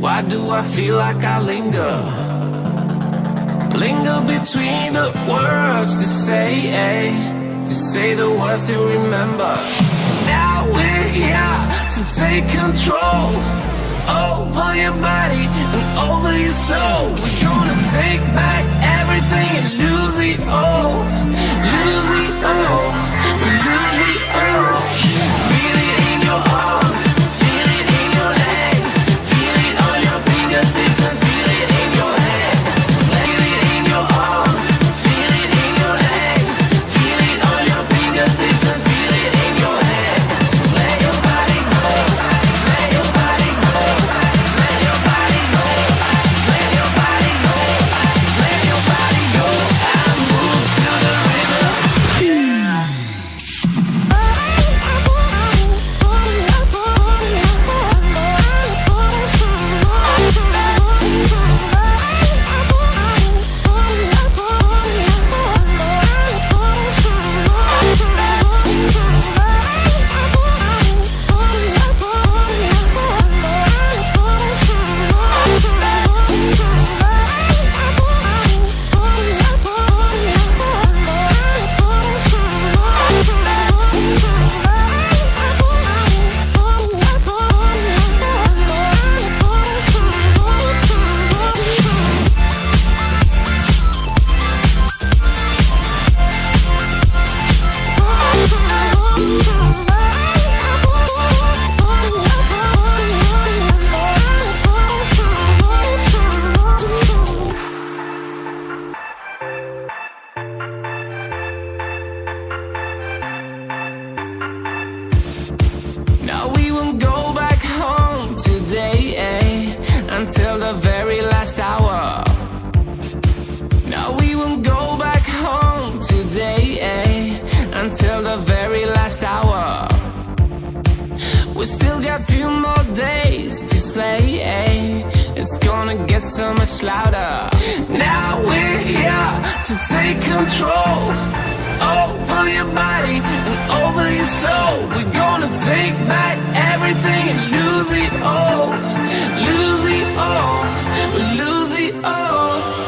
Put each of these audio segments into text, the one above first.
Why do I feel like I linger? Linger between the words to say, eh? To say the words to remember. Now we're here to take control over your body and over your soul. We're gonna take back everything and lose it all. Lose it all. Until the very last hour. We still got a few more days to slay, eh? It's gonna get so much louder. Now we're here to take control over your body and over your soul. We're gonna take back everything and lose it all. Lose it all. Lose it all.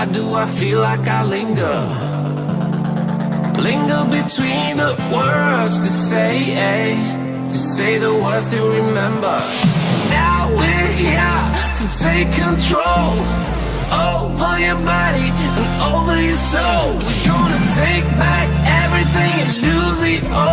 Why do I feel like I linger? Linger between the words to say, eh? To say the words to remember. Now we're here to take control over your body and over your soul. We're gonna take back everything and lose it all.